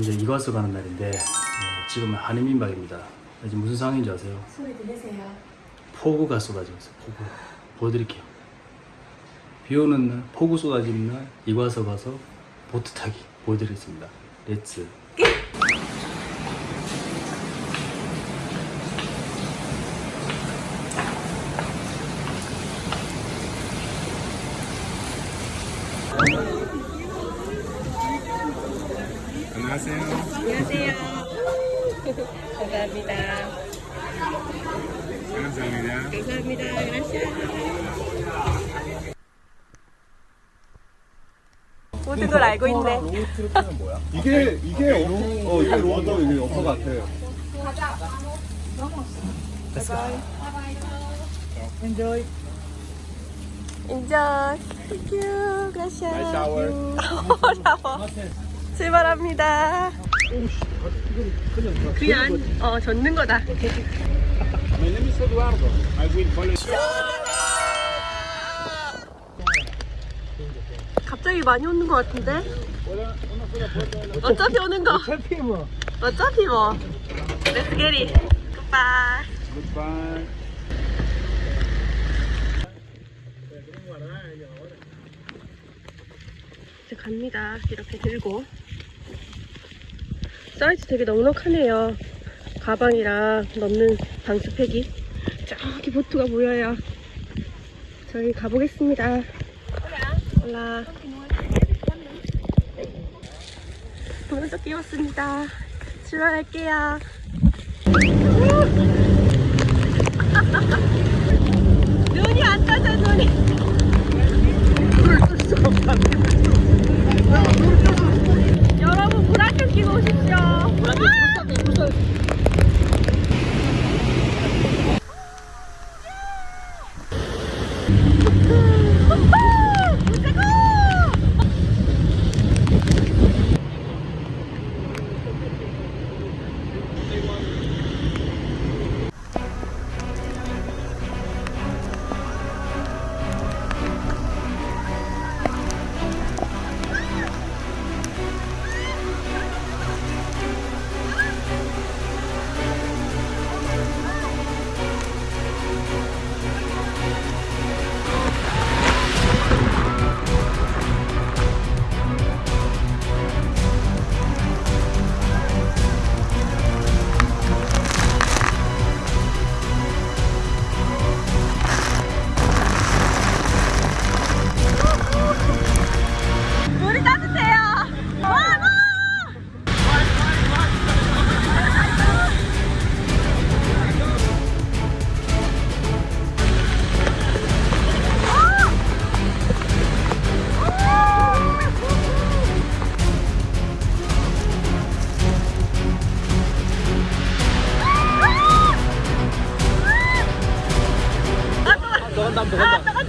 이제 이과수 가는 날인데 네, 지금은 한인민박입니다. 지금 무슨 상황인지 아세요? 소리 들리세요? 폭우가 쏟아지고 있어요. 폭우. 보여드릴게요. 비 오는 날, 폭우 쏟아지는 날 이과수 가서 보트 타기 보여드리겠습니다. Let's. 안녕하세요. 안녕하세요. 감사합니다. 감사합니다. 감사합니다. 그라시아. 모든 걸 알고 있네. 이게 이게 어, 어 이게 로또 이게 어퍼 같아요. 인정. Thank you. Gracias. 출발합니다. 그냥 어 젓는 거다. 갑자기 많이 오는 것 같은데? 어차피 오는 거. 어차피 뭐. 어차피 뭐. Let's get it. Goodbye. Goodbye. 이제 갑니다. 이렇게 들고. 사이즈 되게 넉넉하네요. 가방이랑 넣는 방수팩이. 저기 보트가 보여요. 저희 가보겠습니다. 올라. 오늘도 끼웠습니다. 출발할게요. 눈이 안 떠져, 눈이.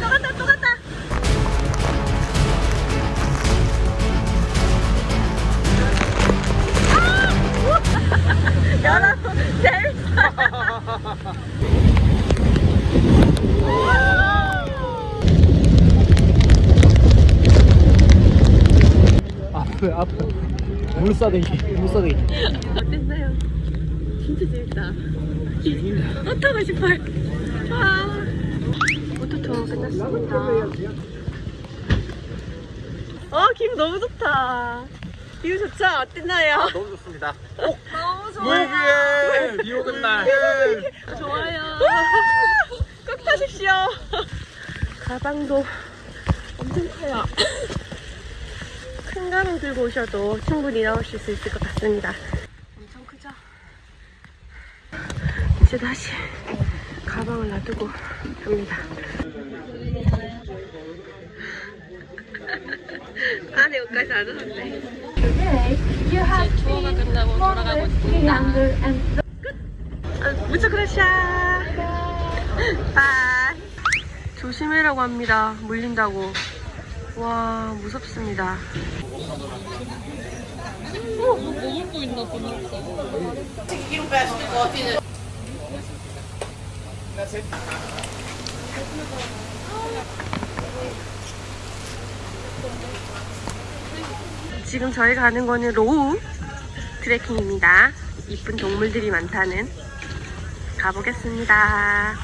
또. 아, 또. 여러분. 앞에 앞에 물사대기 물사대기. 어땠어요? 진짜 재밌다. 또 타고 싶어요. 와. 오토토 끝났습니다. 어, 기분 너무 좋다. 기분 좋죠? 어땠나요? 너무 좋습니다. 너무 좋아요. 비 오는 날. 좋아요. 꼭 타십시오. 가방도 엄청 커요. 큰 가방 들고 오셔도 충분히 나오실 수 있을 것 같습니다. 엄청 크죠? 이제 다시 가방을 놔두고 갑니다. 안에 옷까지 안 왔네. 투어가 끝나고 돌아가고 있습니다. 아, muchas gracias, bye 조심해라고 합니다. 물린다고. 와 무섭습니다 지금 저희가 가는 거는 low 트레킹입니다. 이쁜 동물들이 많다는 가보겠습니다.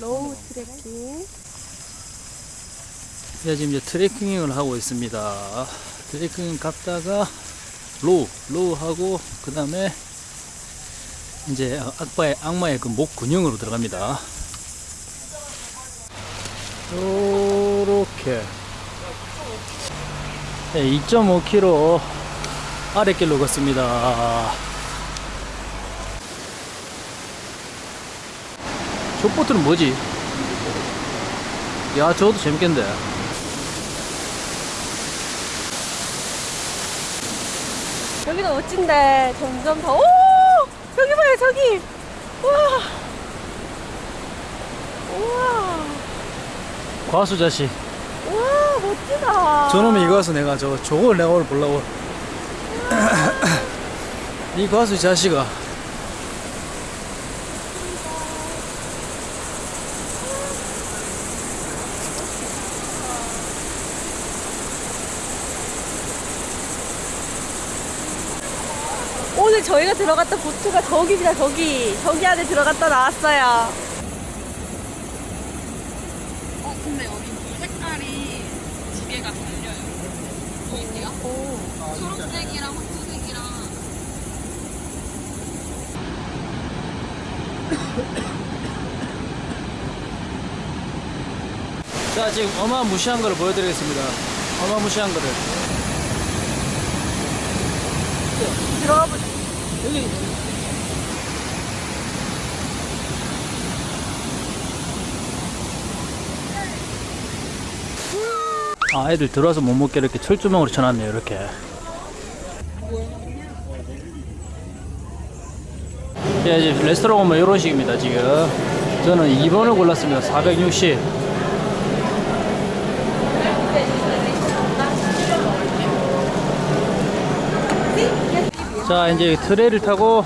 Low 트레킹. 네, 지금 이제 트레킹을 하고 있습니다. 트레킹 갔다가 low, low 하고 그 다음에 이제 악마의 악마의 그 목구멍으로 들어갑니다. 요렇게 네, 2.5km 아랫길로 걷습니다. 저 보트는 뭐지? 야, 저것도 재밌겠는데. 여기도 멋진데 점점 더. 오! 저기 봐요 저기. 우와. 우와. 과수 자식. 멋지다. 저놈이 이거 와서 내가 저 저걸 내가 오늘 보려고. 이 과수 자식아. 오늘 저희가 들어갔던 보트가 저기입니다 저기. 저기 안에 들어갔다 나왔어요. 어, 근데 여기 물 색깔이 두 개가 달려요. 보이세요? 초록색이랑 황토색이랑. 자, 지금 어마무시한 거를 보여드리겠습니다. 어마무시한 거를. 여기. 아, 애들 들어와서 못 먹게 이렇게 철조망으로 쳐놨네요, 이렇게. 예, 이제 레스토랑 오면 이런 식입니다, 지금. 저는 2번을 골랐습니다. 460. 자, 이제 트레이를 타고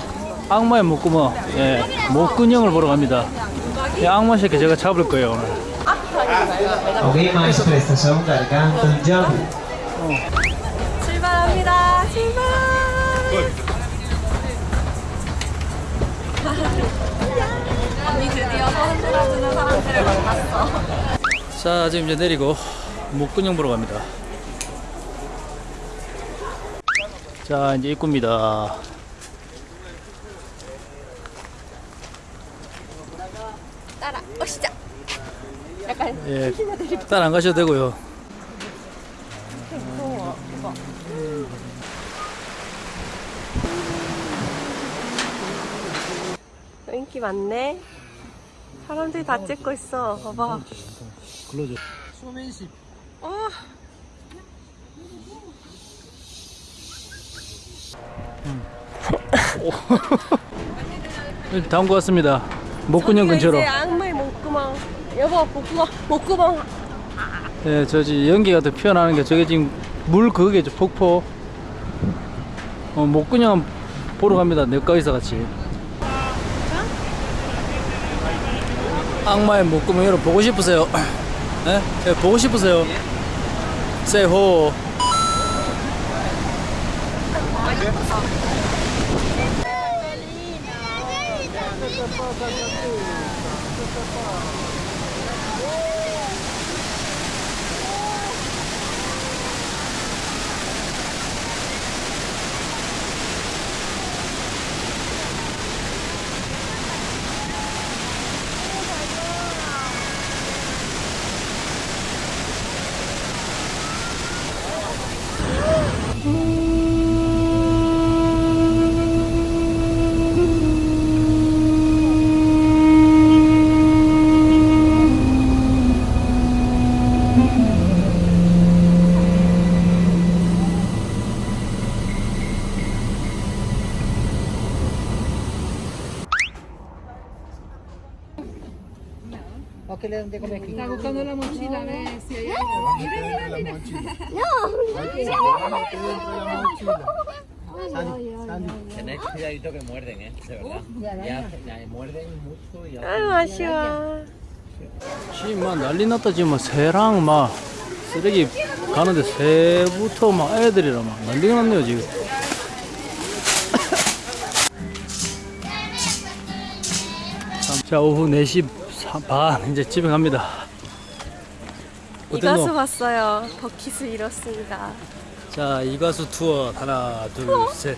악마의 목구멍, 예, 목근형을 보러 갑니다. 이 악마 새끼 제가 잡을 거예요, 오늘. Ok Jump. 출발합니다. 출발. 언니 드디어 서른 들어주는 사람들을 만났어. 자, 지금 이제 내리고 목근형 보러 갑니다. 자, 이제 입구입니다. 따라 오시자. 약간 예, 딸안 가셔도 되고요. 인기 많네. 사람들이 다 찍고 있어. 봐봐. 글러줘. 어. 다음 것 같습니다. 목근형 근처로. 이제 악마의 목구멍. 여보 목구멍 목구멍. 예, 저지 연기가 더 피어나는 게 저게 지금 물 그게죠 폭포. 어, 목근형 보러 갑니다. 내과의사 같이. 악마의 목구멍 여러분 보고 싶으세요? 예? 예, 보고 싶으세요? 세호. ¿O qué le dónde como aquí? Está buscando la mochila, a ver si hay algo. Mira, mira, mira. No. Sandy, Tenés cuidadito que muerden, ¿eh? De verdad. Ya, ya muerden mucho. Y 아유, 아쉬워. 지금 막 난리 났다 지금 막 새랑 막 쓰레기 가는데 새부터 막 애들이랑 막 난리가 났네요 지금 자 오후 4시 반 이제 집에 갑니다 이가수 어땠노? 봤어요. 버킷을 잃었습니다. 자 이가수 투어 하나 둘셋